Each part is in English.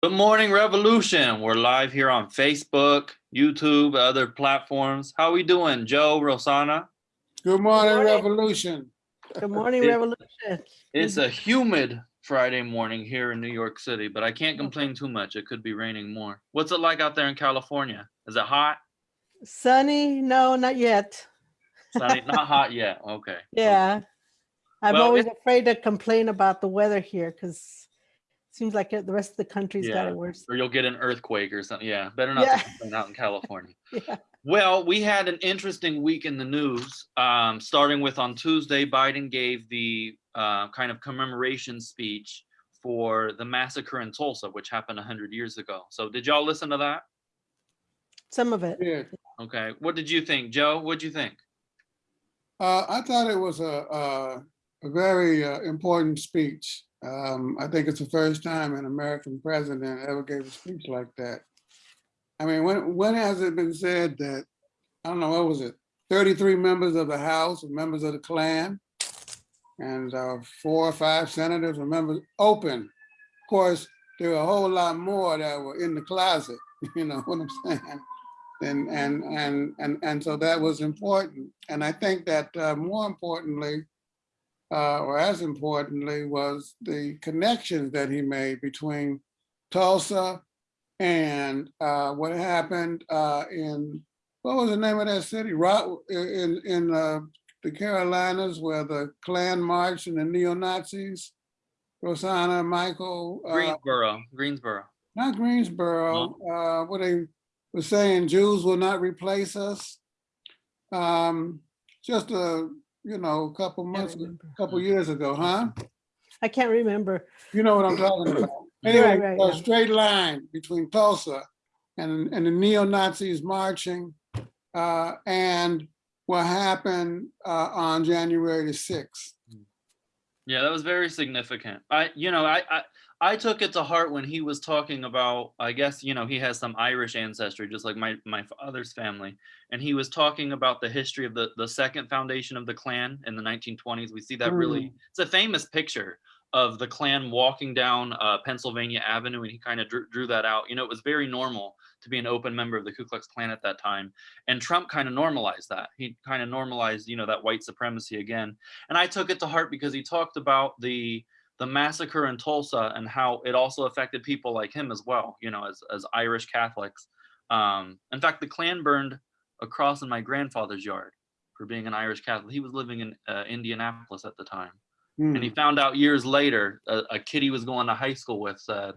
Good morning, Revolution. We're live here on Facebook, YouTube, other platforms. How are we doing, Joe, Rosanna? Good morning, morning. Revolution. Good morning, It- Revolution. It's a humid Friday morning here in New York City, but I can't complain too much. It could be raining more. What's it like out there in California? Is it hot? Sunny? No, not yet. Sunny? Not hot yet. Okay. Yeah. I'm Well, always afraid to complain about the weather here because it seems like the rest of the country's got Yeah. it worse. Or you'll get an earthquake or something. Yeah, better not Yeah. complain out in California. Yeah. Well, we had an interesting week in the news, um, starting with on Tuesday, Biden gave the uh, kind of commemoration speech for the massacre in Tulsa, which happened 100 years ago. So did y'all listen to that? Some of it. Yeah, Okay. What did you think, Joe? What'd you think? uh, I thought it was a, a, a very uh, important speech. Um, I think it's the first time an American president ever gave a speech like that. I mean, when, when has it been said that, I don't know, what was it? 33 members of the House members of the Klan and uh, four or five senators were members, open. Of course, there were a whole lot more that were in the closet, you know what I'm saying? And, and, and, and, and so that was important. And I think that uh, more importantly, uh, or as importantly, was the connections that he made between Tulsa and uh, what happened uh, in, what was the name of that city? Ro- In, in uh, the Carolinas where the Klan marched and the neo-Nazis, Rosanna, Michael, uh, Greensboro. Greensboro. not Greensboro, uh, what they were saying, Jews will not replace us. Um, just a, you know, a couple months, remember. couple years ago, huh? I can't remember. You know what I'm talking about. Right, Anyway, right, a yeah. straight line between Tulsa and, and the neo-Nazis marching, uh, and what happened, uh, on January the sixth. Yeah, that was very significant. I, you know, I, I, I took it to heart when he was talking about. I guess you know he has some Irish ancestry, just like my my father's family, and he was talking about the history of the the second foundation of the Klan in the 1920s. We see that really. It's a famous picture of the Klan walking down uh, Pennsylvania Avenue, and he kind of drew, drew that out. You know, it was very normal to be an open member of the Ku Klux Klan at that time, and Trump kind of normalized that. He kind of normalized, you know, that white supremacy again and I took it to heart because he talked about the the massacre in Tulsa and how it also affected people like him as well, you know, as as Irish Catholics. Um, in fact, the Klan burned a cross in my grandfather's yard for being an Irish Catholic. He was living in uh, Indianapolis at the time, Hmm. and he found out years later a, a kid he was going to high school with said,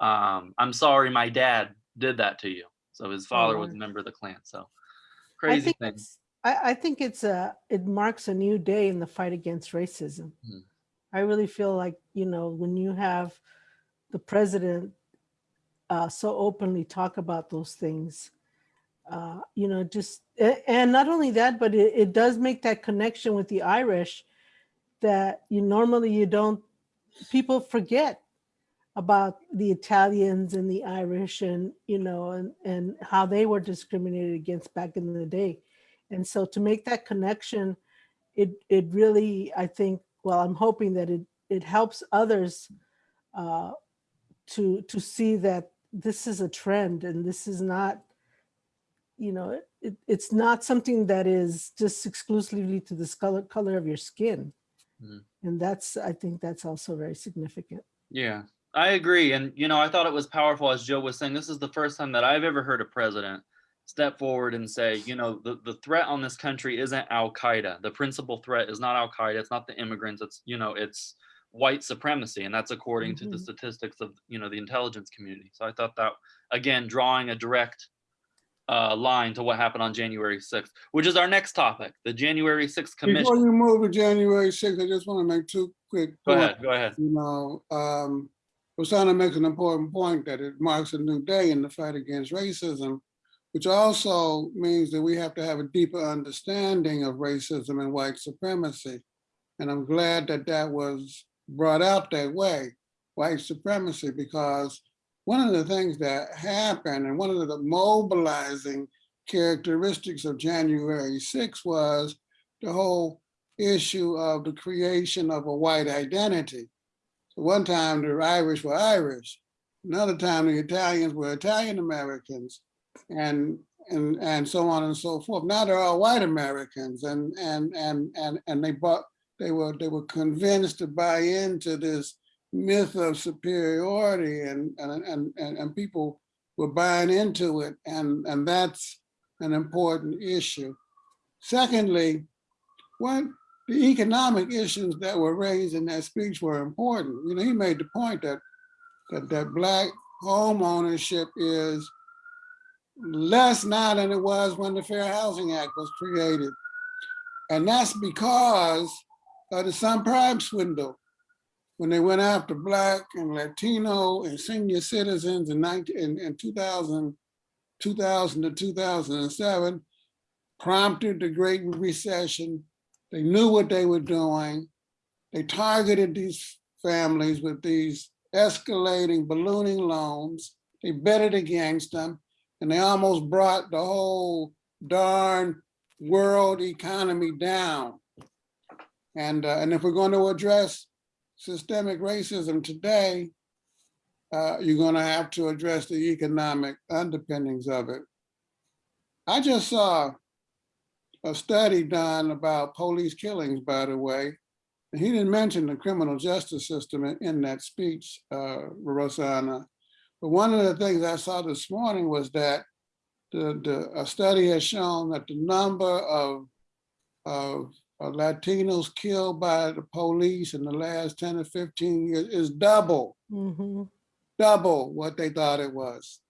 um, "I'm sorry, my dad did that to you." So his father was a member of the Klan. So I crazy think thing. I, I think it's a, it marks a new day in the fight against racism. Mhm. I really feel like, you know, when you have the president uh, so openly talk about those things, uh, you know, just, and not only that, but it, it does make that connection with the Irish that you normally you don't, people forget about the Italians and the Irish and, you know, and, and how they were discriminated against back in the day. And so to make that connection, it, it really, I think, well, I'm hoping that it, it helps others uh, to, to see that this is a trend and this is not, you know, it- it, it's not something that is just exclusively to the color, color of your skin. Mhm. And that's, I think that's also very significant. Yeah, I agree. And, you know, I thought it was powerful, as Joe was saying, this is the first time that I've ever heard a president step forward and say, you know, the, the threat on this country isn't Al Qaeda. The principal threat is not Al Qaeda. It's not the immigrants. It's, you know, it's white supremacy. And that's according to the Mhm. statistics of, you know, the intelligence community. So I thought that, again, drawing a direct uh, line to what happened on January 6th, which is our next topic, the January 6th commission. Before you move to January sixth, I just want to make two quick. Go points. ahead, go ahead. you know, um, Rosanna makes an important point that it marks a new day in the fight against racism, which also means that we have to have a deeper understanding of racism and white supremacy. And I'm glad that that was brought out that way, white supremacy, because one of the things that happened and one of the mobilizing characteristics of January 6 was the whole issue of the creation of a white identity. So one time the Irish were Irish, Another time, the Italians were Italian Americans and, and, and so on and so forth. Now they're all white Americans and, and, and, and, and they bought, they were, they were convinced to buy into this myth of superiority and, and, and, and, and people were buying into it. And, and that's an important issue. Secondly, what the economic issues that were raised in that speech were important. You know, he made the point that that, that black home ownership is less now than it was when the Fair Housing Act was created. And that's because of the subprime swindle. When they went after black and Latino and senior citizens in 19, in, in 2000, 2000 to 2007, prompted the Great Recession. They knew what they were doing. They targeted these families with these escalating ballooning loans. They betted against them and they almost brought the whole darn world economy down. And, uh, and if we're going to address systemic racism today, uh, you're going to have to address the economic underpinnings of it. I just saw a study done about police killings, by the way. And he didn't mention the criminal justice system in, in that speech, uh, Rosanna. But one of the things I saw this morning was that the, the a study has shown that the number of, of of Latinos killed by the police in the last 10 or 15 years is double, Mhm. double what they thought it was.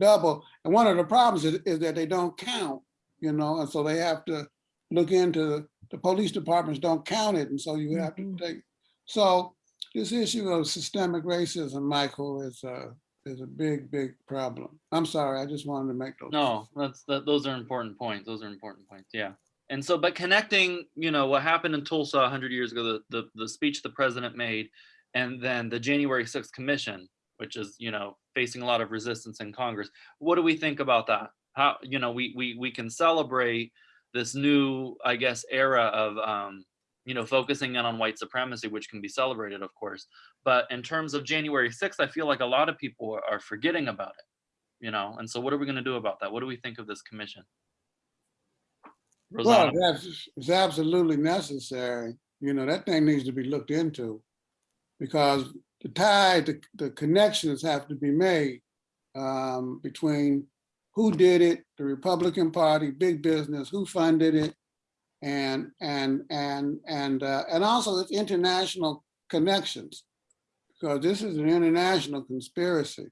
Double. And one of the problems is, is that they don't count, you know, and so they have to look into, the police departments don't count it. And so you have to Mhm. take, so this issue of systemic racism, Michael, is a, is a big, big problem. I'm sorry, I just wanted to make those. No, that's, that, those are important points. Those are important points. Yeah. And so, but connecting, you know, what happened in Tulsa hundred years ago, the, the, the speech the president made, and then the January 6th commission, which is, you know, facing a lot of resistance in Congress. What do we think about that? How, you know, we, we, we can celebrate this new, I guess, era of, um, you know, focusing in on white supremacy, which can be celebrated, of course. But in terms of January 6th, I feel like a lot of people are- forgetting about it, you know? And so what are we gonna do about that? What do we think of this commission? Well, that's, it's absolutely necessary. You know, that thing needs to be looked into. Because the tie, the, the connections have to be made um, between who did it, the Republican Party, big business, who funded it, and, and, and, and, uh, and also its international connections. Because this is an international conspiracy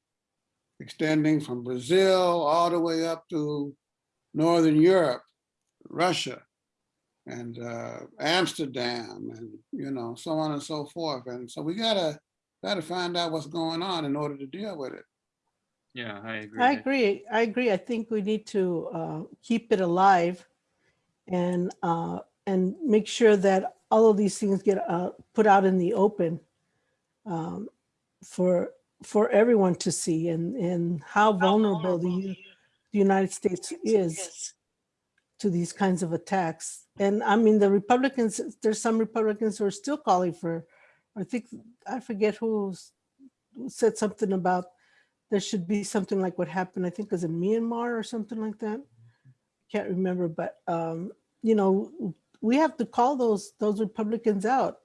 extending from Brazil all the way up to Northern Europe. Russia and uh, Amsterdam and, you know, so on and so forth. And so we gotta, gotta find out what's going on in order to deal with it. yeah, I agree. I agree. I agree. I think we need to uh, keep it alive and uh, and make sure that all of these things get uh, put out in the open um, for for everyone to see and and how vulnerable the, the United States is to these kinds of attacks. And I mean, the Republicans, there's some Republicans who are still calling for, I think, I forget who said something about there should be something like what happened, I think it was in Myanmar or something like that. Can't remember, but um, you know, we have to call those those Republicans out.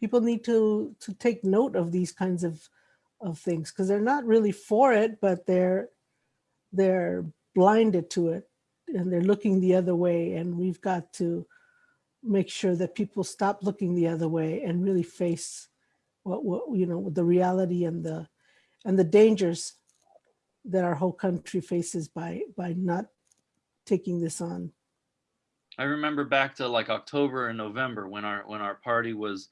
People need to to take note of these kinds of of things because they're not really for it, but they're they're blinded to it and they're looking the other way. And we've got to make sure that people stop looking the other way and really face what, what you know, the reality and the and the dangers that our whole country faces by by not taking this on. I remember back to like October and November when our when our party was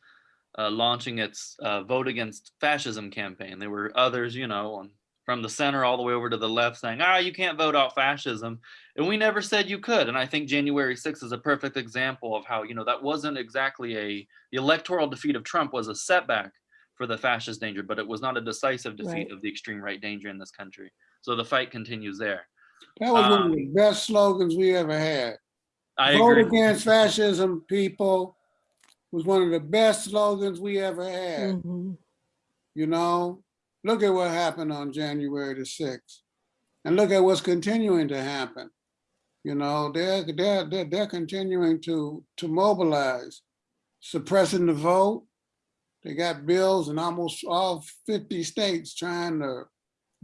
uh, launching its uh, vote against fascism campaign. There were others, you know, on, from the center all the way over to the left saying, ah, you can't vote out fascism. And we never said you could. And I think January 6th is a perfect example of how, you know, that wasn't exactly a, the electoral defeat of Trump was a setback for the fascist danger, but it was not a decisive defeat Right. of the extreme right danger in this country. So the fight continues there. That was one of Um, the best slogans we ever had. I Vote agree. against fascism, people, was one of the best slogans we ever had, Mhm. you know? look at what happened on January the sixth. And look at what's continuing to happen. You know, they're, they're, they're, they're continuing to, to mobilize, suppressing the vote. They got bills in almost all fifty states trying to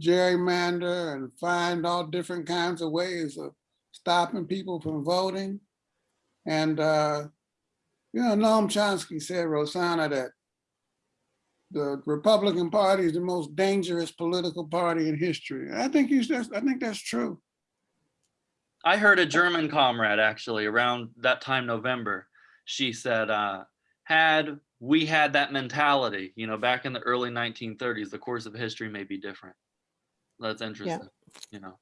gerrymander and find all different kinds of ways of stopping people from voting. And, uh, you know, Noam Chomsky said, Rosanna, that the Republican Party is the most dangerous political party in history. I think he's just, I think that's true. I heard a German comrade actually around that time November. She said, uh, had we had that mentality, you know, back in the early 1930s, the course of history may be different. That's interesting, you know.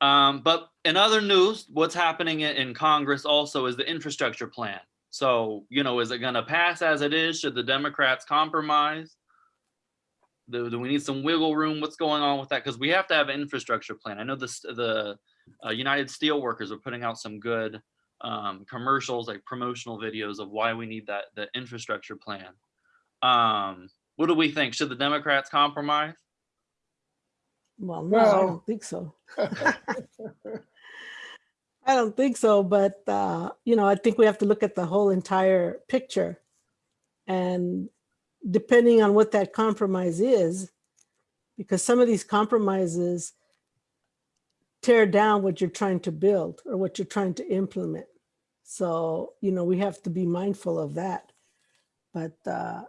Um, but in other news, what's happening in, Congress also is the infrastructure plan. So, you know, is it going to pass as it is? Should the Democrats compromise? Do, do we need some wiggle room? What's going on with that? Because we have to have an infrastructure plan. I know this, the uh, United Steelworkers are putting out some good um, commercials, like promotional videos of why we need that the infrastructure plan. Um, what do we think? Should the Democrats compromise? Well, no, I don't think so. I don't think so, but, uh, you know, I think we have to look at the whole entire picture. And depending on what that compromise is, because some of these compromises tear down what you're trying to build or what you're trying to implement. So, you know, we have to be mindful of that. But, uh,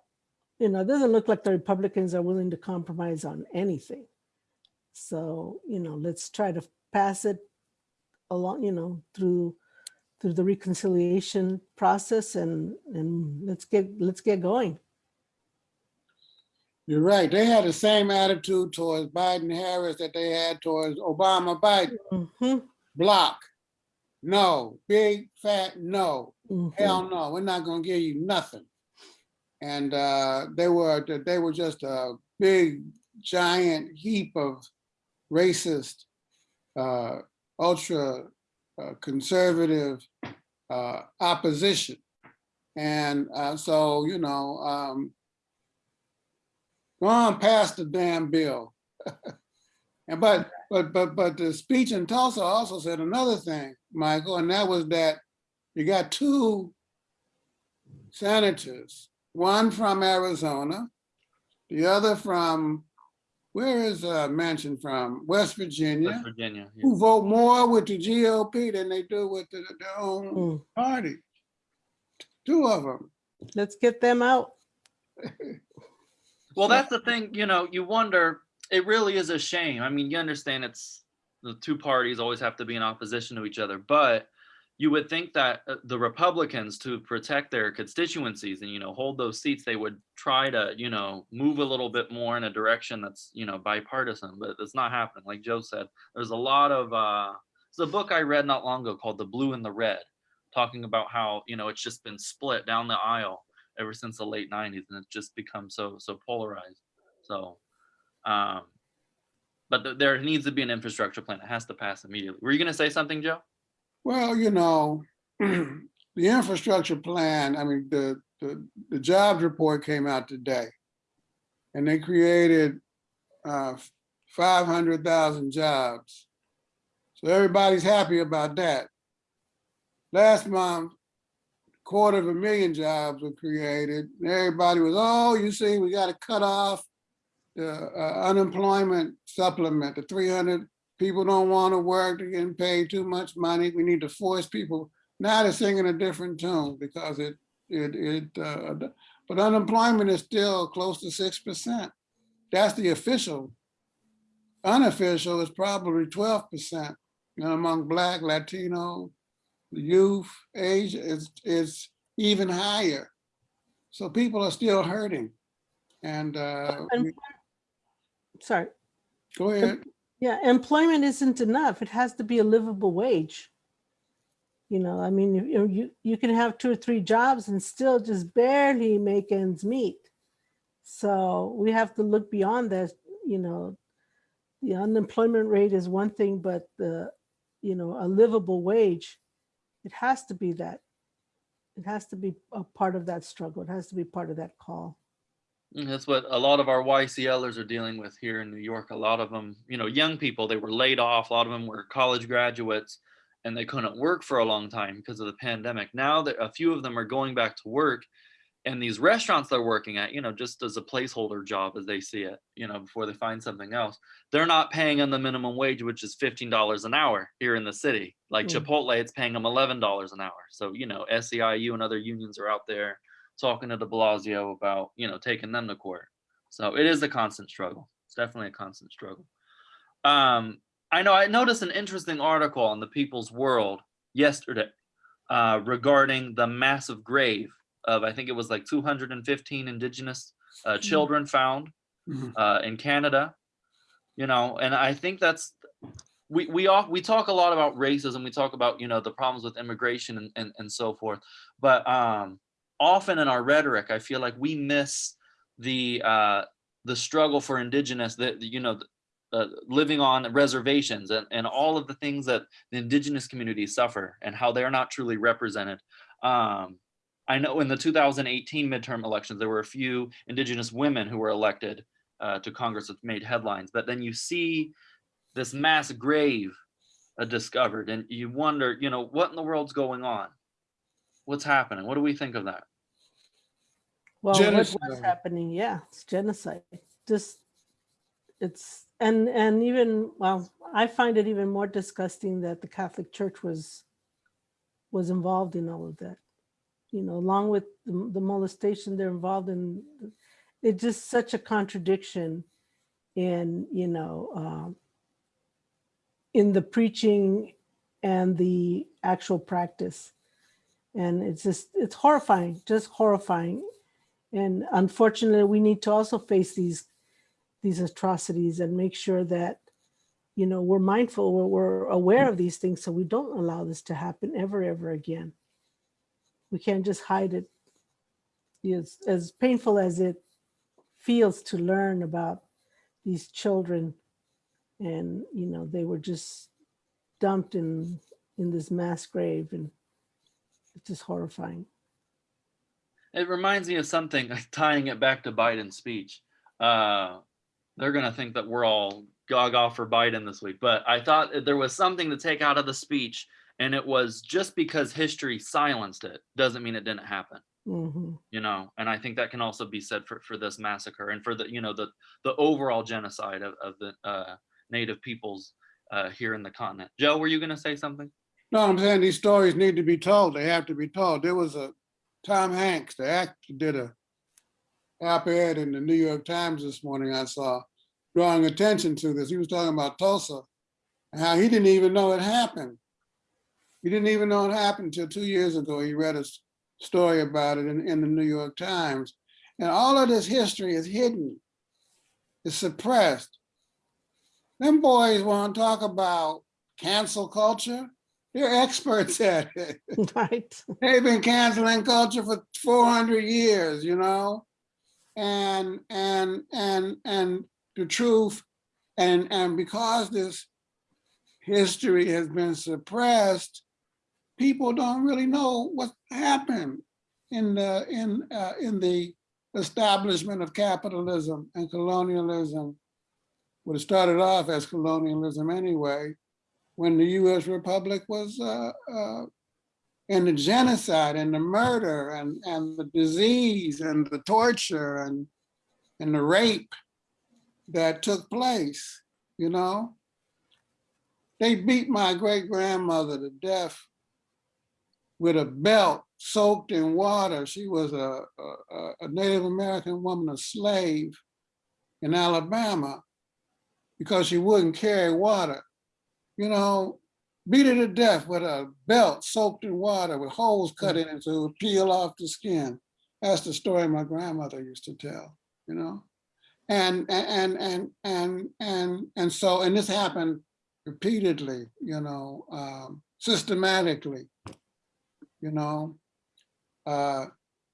you know, it doesn't look like the Republicans are willing to compromise on anything. So, you know, let's try to pass it along, you know, through through the reconciliation process and and let's get let's get going. You're right. They had the same attitude towards Biden Harris that they had towards Obama Biden. Mhm, Block. No, big fat no. mhm. Hell no, we're not gonna give you nothing. And uh, they were, they were just a big giant heap of racist, uh, ultra uh, conservative uh, opposition. And uh, so, you know, um, go on past the damn bill. And but, but, but, but the speech in Tulsa also said another thing, Michael, and that was that you got two senators, one from Arizona, the other from, where is uh Manchin from? West Virginia. West Virginia, Virginia. yeah. who vote more with the GOP than they do with the- their own Mm, party. Two of them. Let's get them out. Well, that's the thing, you know, you wonder, it really is a shame. I mean, you understand it's the two parties always have to be in opposition to each other, but you would think that uh, the Republicans to protect their constituencies and, you know, hold those seats, they would try to, you know, move a little bit more in a direction that's, you know, bipartisan, but it's not happening. Like Joe said, there's a lot of, uh, a book I read not long ago called The Blue and the Red, talking about how, you know, it's just been split down the aisle ever since the late 90s and it's just become so so polarized. So um but th- there needs to be an infrastructure plan it has to pass immediately. Were you going to say something joe Well, you know, the infrastructure plan, I mean, the, the, the jobs report came out today. And they created uh, 500,000 jobs. So everybody's happy about that. Last month, quarter of a million jobs were created. and Everybody was, oh, you see, we got to cut off the uh, unemployment supplement, the 300 people don't want to work, they're getting paid too much money, we need to force people. Now they're singing a different tune because it, it, it, uh, but unemployment is still close to six percent. That's the official. Unofficial is probably twelve percent, you among Black, Latino, youth, age is, is even higher. So people are still hurting. And, uh, we- Sorry. go ahead. Yeah, employment isn't enough. It has to be a livable wage. You know, I mean, you, you, you can have two or three jobs and still just barely make ends meet. So we have to look beyond that, you know, the unemployment rate is one thing, but the, you know, a livable wage, it has to be that. It has to be a part of that struggle. It has to be part of that call. And That's what a lot of our YCLers are dealing with here in New York. A lot of them, you know, young people, they were laid off. A lot of them were college graduates and they couldn't work for a long time because of the pandemic. Now that a few of them are going back to work and these restaurants they're working at, you know, just as a placeholder job as they see it, you know, before they find something else, they're not paying them the minimum wage, which is $15 an hour here in the city. Like Mm. Chipotle, it's paying them $11 an hour. So, you know, SEIU and other unions are out there talking to de Blasio about, you know, taking them to court. So it is a constant struggle. It's definitely a constant struggle. Um, I know I noticed an interesting article on the People's World yesterday uh, regarding the massive grave of, I think it was like 215 indigenous uh, children found Mhm. uh, in Canada. You know, and I think that's we we all we talk a lot about racism. We talk about you know the problems with immigration and and, and so forth. But um, often in our rhetoric, I feel like we miss the uh, the struggle for indigenous that you know uh, living on reservations and, and all of the things that the indigenous communities suffer and how they're not truly represented. Um, I know in the 2018 midterm elections, there were a few indigenous women who were elected uh, to Congress that made headlines, but then you see this mass grave uh, discovered and you wonder, you know, what in the world's going on? What's happening? What do we think of that? Well, what was Genocide. happening? Yeah, it's genocide. Just it's and and even well, I find it even more disgusting that the Catholic Church was was involved in all of that. You know, along with the, the molestation, they're involved in. It's just such a contradiction in you know um, in the preaching and the actual practice, and it's just it's horrifying, just horrifying and unfortunately, we need to also face these these atrocities and make sure that you know we're mindful, we're, we're aware of these things, so we don't allow this to happen ever, ever again. We can't just hide it. It's as painful as it feels to learn about these children, and you know they were just dumped in in this mass grave, and it's just horrifying. It reminds me of something tying it back to Biden's speech. Uh, they're going to think that we're all gaga for Biden this week, but I thought there was something to take out of the speech, and it was just because history silenced it doesn't mean it didn't happen. hmm You know, and I think that can also be said for, for this massacre and for the you know the the overall genocide of, of the uh, Native peoples uh, here in the continent. Joe, were you going to say something? No, I'm saying these stories need to be told. They have to be told. There was a Tom Hanks, the actor, did a op-ed in the New York Times this morning, I saw, drawing attention to this. He was talking about Tulsa and how he didn't even know it happened. He didn't even know it happened until two years ago. He read a story about it in, in the New York Times. And all of this history is hidden, is suppressed. Them boys want to talk about cancel culture. They're experts at it. Right. They've been canceling culture for 400 years, you know? And, and, and, and the truth, and, and because this history has been suppressed, people don't really know what happened in the, in, uh, in the establishment of capitalism and colonialism. What it started off as colonialism anyway, when the US Republic was uh, uh, and the genocide and the murder and, and the disease and the torture and, and the rape that took place, you know? They beat my great grandmother to death with a belt soaked in water. She was a, a, a Native American woman, a slave in Alabama because she wouldn't carry water. You know, beat her to death with a belt soaked in water with holes cut in it to peel off the skin. That's the story my grandmother used to tell, you know? And, and, and, and, and, and so, and this happened repeatedly, you know, um, systematically, you know? Uh,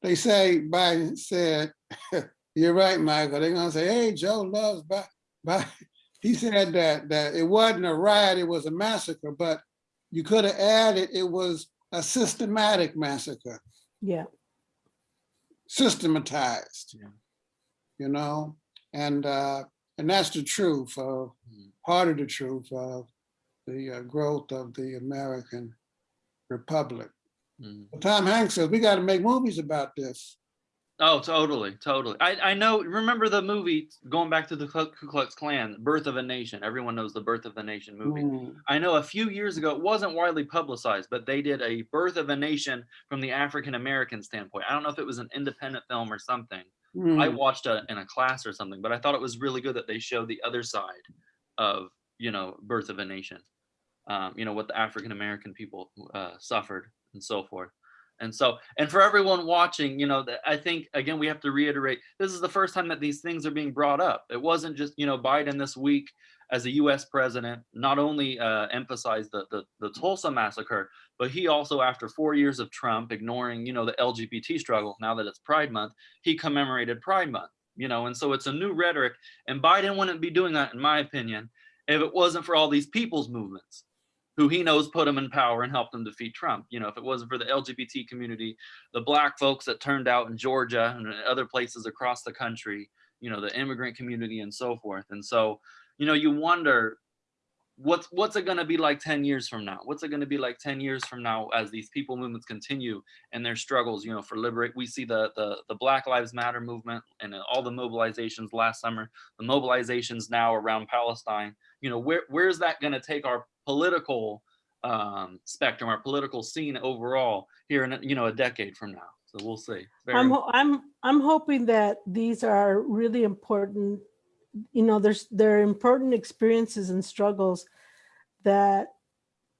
they say, Biden said, you're right, Michael, they're gonna say, hey, Joe loves Biden. Biden. He said that, that it wasn't a riot, it was a massacre, but you could have added it was a systematic massacre, Yeah. systematized. Yeah. you know? And, uh, and that's the truth of, Mhm. part of the truth of the uh, growth of the American Republic. But Tom Hanks says, we got to make movies about this. Oh, totally, totally. I, I know, remember the movie, going back to the Ku Klux Klan, Birth of a Nation. Everyone knows the Birth of a Nation movie. Mm, I know a few years ago, it wasn't widely publicized, but they did a Birth of a Nation from the African American standpoint. I don't know if it was an independent film or something. I mm, watched it in a class or something, but I thought it was really good that they showed the other side of, you know, Birth of a Nation. Um, you know, what the African American people uh, suffered and so forth. And so, and for everyone watching, you know, that I think again we have to reiterate this is the first time that these things are being brought up. It wasn't just you know Biden this week as a U.S. president not only uh, emphasized the, the the Tulsa massacre, but he also after four years of Trump ignoring you know the LGBT struggle now that it's Pride Month, he commemorated Pride Month. You know, and so it's a new rhetoric, and Biden wouldn't be doing that, in my opinion, if it wasn't for all these people's movements who he knows put him in power and helped him defeat Trump. You know, if it wasn't for the LGBT community, the black folks that turned out in Georgia and other places across the country, you know, the immigrant community and so forth. And so, you know, you wonder what's what's it going to be like 10 years from now? What's it going to be like 10 years from now as these people movements continue and their struggles, you know, for liberate. We see the the the Black Lives Matter movement and all the mobilizations last summer, the mobilizations now around Palestine. You know, where where's that going to take our political um, spectrum, our political scene overall here in you know a decade from now. So we'll see. Very I'm, I'm, I'm hoping that these are really important, you know, there's, there are important experiences and struggles that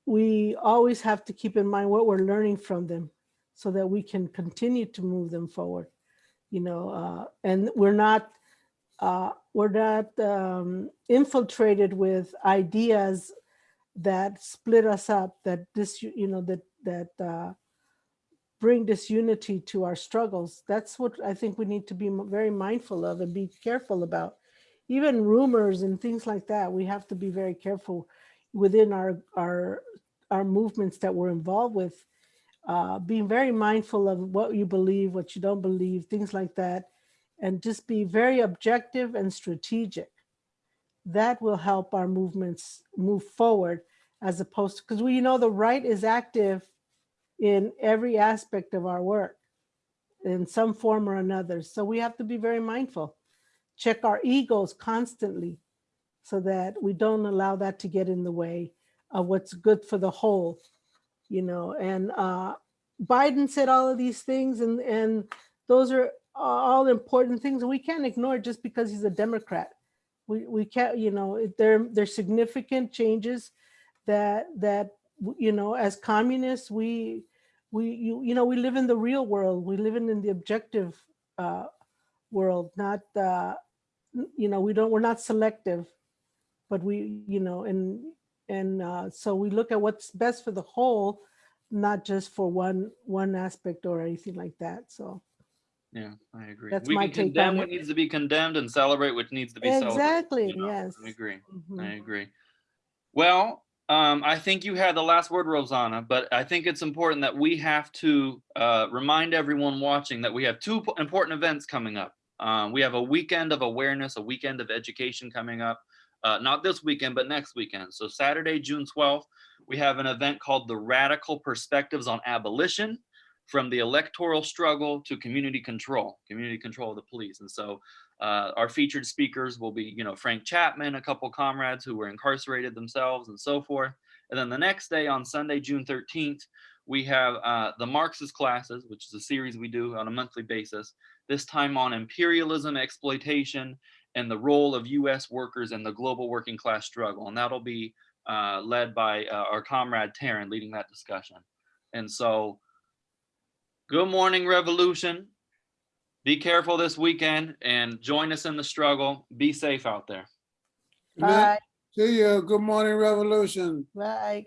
we always have to keep in mind what we're learning from them so that we can continue to move them forward, you know, uh, and we're not, uh, we're not um, infiltrated with ideas that split us up, that this, you know, that, that uh, bring disunity to our struggles. That's what I think we need to be very mindful of and be careful about. Even rumors and things like that, we have to be very careful within our, our, our movements that we're involved with. Uh, being very mindful of what you believe, what you don't believe, things like that, and just be very objective and strategic. That will help our movements move forward as opposed to, because we know the right is active in every aspect of our work in some form or another. So we have to be very mindful. Check our egos constantly so that we don't allow that to get in the way of what's good for the whole, you know, and uh, Biden said all of these things and, and those are all important things we can't ignore just because he's a Democrat. We, we can't, you know, there, there's significant changes that, that, you know, as communists, we, we, you, you know, we live in the real world. We live in, in the objective uh, world, not, uh, you know, we don't, we're not selective, but we, you know, and, and uh, so we look at what's best for the whole, not just for one, one aspect or anything like that. So Yeah, I agree. That's we my can take condemn what needs to be condemned and celebrate what needs to be celebrated. exactly, you know, yes. I agree. I Mhm. agree. Well, um, I think you had the last word, Rosanna, but I think it's important that we have to uh, remind everyone watching that we have two important events coming up. Um, we have a weekend of awareness, a weekend of education coming up. Uh, not this weekend, but next weekend. So Saturday, June 12th, we have an event called the Radical Perspectives on Abolition from the electoral struggle to community control, community control of the police. And so uh, our featured speakers will be, you know, Frank Chapman, a couple comrades who were incarcerated themselves and so forth. And then the next day on Sunday, June 13th, we have uh, the Marxist classes, which is a series we do on a monthly basis, this time on imperialism, exploitation, and the role of US workers in the global working class struggle. And that'll be uh, led by uh, our comrade Taryn leading that discussion. And so, good morning, Revolution. Be careful this weekend and join us in the struggle. Be safe out there. Bye, See you. Good morning, Revolution. bye.